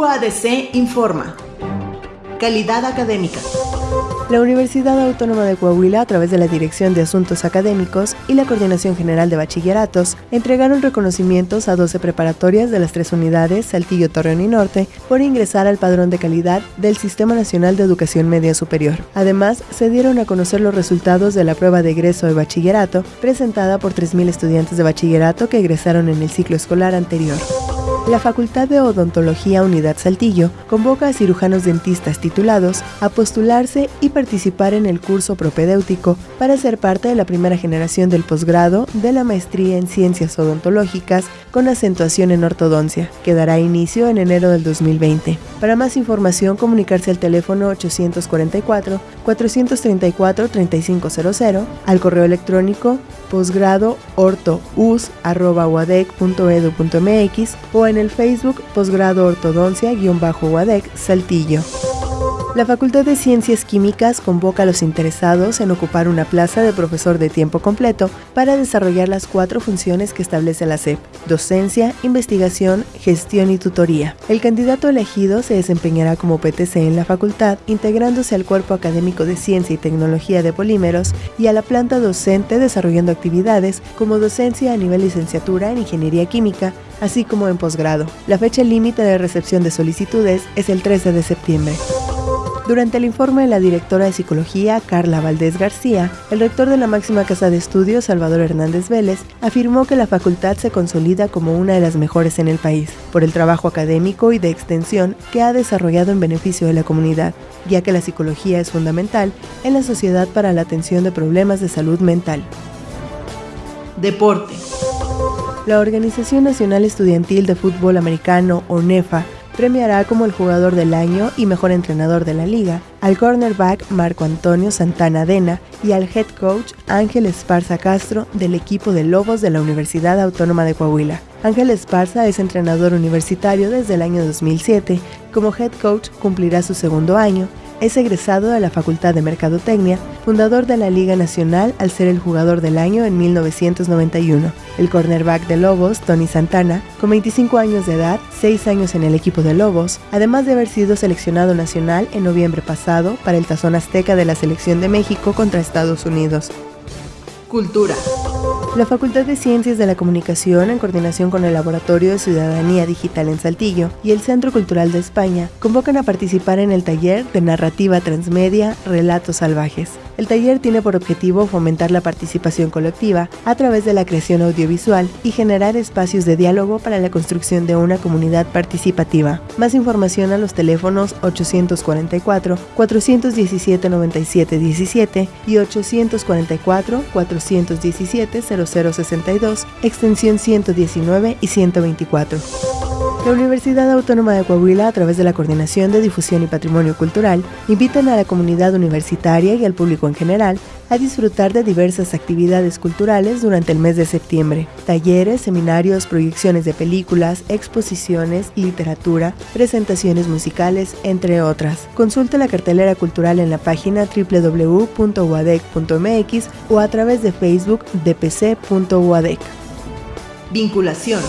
UADC informa. Calidad académica. La Universidad Autónoma de Coahuila, a través de la Dirección de Asuntos Académicos y la Coordinación General de Bachilleratos, entregaron reconocimientos a 12 preparatorias de las tres unidades, Saltillo, Torreón y Norte, por ingresar al padrón de calidad del Sistema Nacional de Educación Media Superior. Además, se dieron a conocer los resultados de la prueba de egreso de bachillerato, presentada por 3.000 estudiantes de bachillerato que egresaron en el ciclo escolar anterior. La Facultad de Odontología Unidad Saltillo convoca a cirujanos dentistas titulados a postularse y participar en el curso propedéutico para ser parte de la primera generación del posgrado de la maestría en ciencias odontológicas con acentuación en ortodoncia, que dará inicio en enero del 2020. Para más información, comunicarse al teléfono 844-434-3500, al correo electrónico posgrado o en el Facebook Posgrado Ortodoncia-UADEC Saltillo. La Facultad de Ciencias Químicas convoca a los interesados en ocupar una plaza de profesor de tiempo completo para desarrollar las cuatro funciones que establece la SEP, docencia, investigación, gestión y tutoría. El candidato elegido se desempeñará como PTC en la facultad, integrándose al cuerpo académico de ciencia y tecnología de polímeros y a la planta docente desarrollando actividades como docencia a nivel licenciatura en ingeniería química, así como en posgrado. La fecha límite de recepción de solicitudes es el 13 de septiembre. Durante el informe de la directora de Psicología, Carla Valdés García, el rector de la máxima casa de estudios, Salvador Hernández Vélez, afirmó que la facultad se consolida como una de las mejores en el país, por el trabajo académico y de extensión que ha desarrollado en beneficio de la comunidad, ya que la psicología es fundamental en la sociedad para la atención de problemas de salud mental. Deporte. La Organización Nacional Estudiantil de Fútbol Americano, ONEFA, premiará como el jugador del año y mejor entrenador de la liga al cornerback Marco Antonio Santana Dena y al head coach Ángel Esparza Castro del equipo de Lobos de la Universidad Autónoma de Coahuila. Ángel Esparza es entrenador universitario desde el año 2007. Como head coach cumplirá su segundo año es egresado de la Facultad de Mercadotecnia, fundador de la Liga Nacional al ser el jugador del año en 1991. El cornerback de Lobos, Tony Santana, con 25 años de edad, 6 años en el equipo de Lobos, además de haber sido seleccionado nacional en noviembre pasado para el Tazón Azteca de la Selección de México contra Estados Unidos. Cultura. La Facultad de Ciencias de la Comunicación, en coordinación con el Laboratorio de Ciudadanía Digital en Saltillo y el Centro Cultural de España, convocan a participar en el taller de narrativa transmedia Relatos Salvajes. El taller tiene por objetivo fomentar la participación colectiva a través de la creación audiovisual y generar espacios de diálogo para la construcción de una comunidad participativa. Más información a los teléfonos 844-417-9717 y 844-417-0062, extensión 119 y 124. La Universidad Autónoma de Coahuila, a través de la Coordinación de Difusión y Patrimonio Cultural, invitan a la comunidad universitaria y al público en general a disfrutar de diversas actividades culturales durante el mes de septiembre. Talleres, seminarios, proyecciones de películas, exposiciones, literatura, presentaciones musicales, entre otras. Consulte la cartelera cultural en la página www.uadec.mx o a través de Facebook dpc.uadec. Vinculación.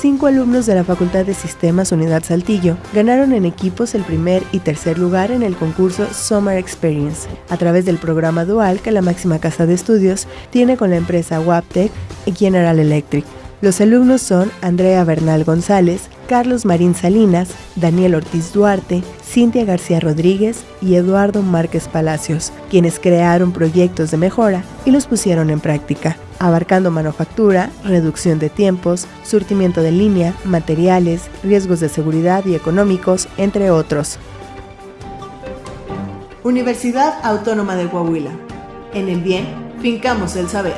Cinco alumnos de la Facultad de Sistemas Unidad Saltillo ganaron en equipos el primer y tercer lugar en el concurso Summer Experience, a través del programa dual que la máxima casa de estudios tiene con la empresa Waptec y General Electric. Los alumnos son Andrea Bernal González, Carlos Marín Salinas, Daniel Ortiz Duarte, Cintia García Rodríguez y Eduardo Márquez Palacios, quienes crearon proyectos de mejora y los pusieron en práctica abarcando manufactura, reducción de tiempos, surtimiento de línea, materiales, riesgos de seguridad y económicos, entre otros. Universidad Autónoma de Coahuila. En el bien, fincamos el saber.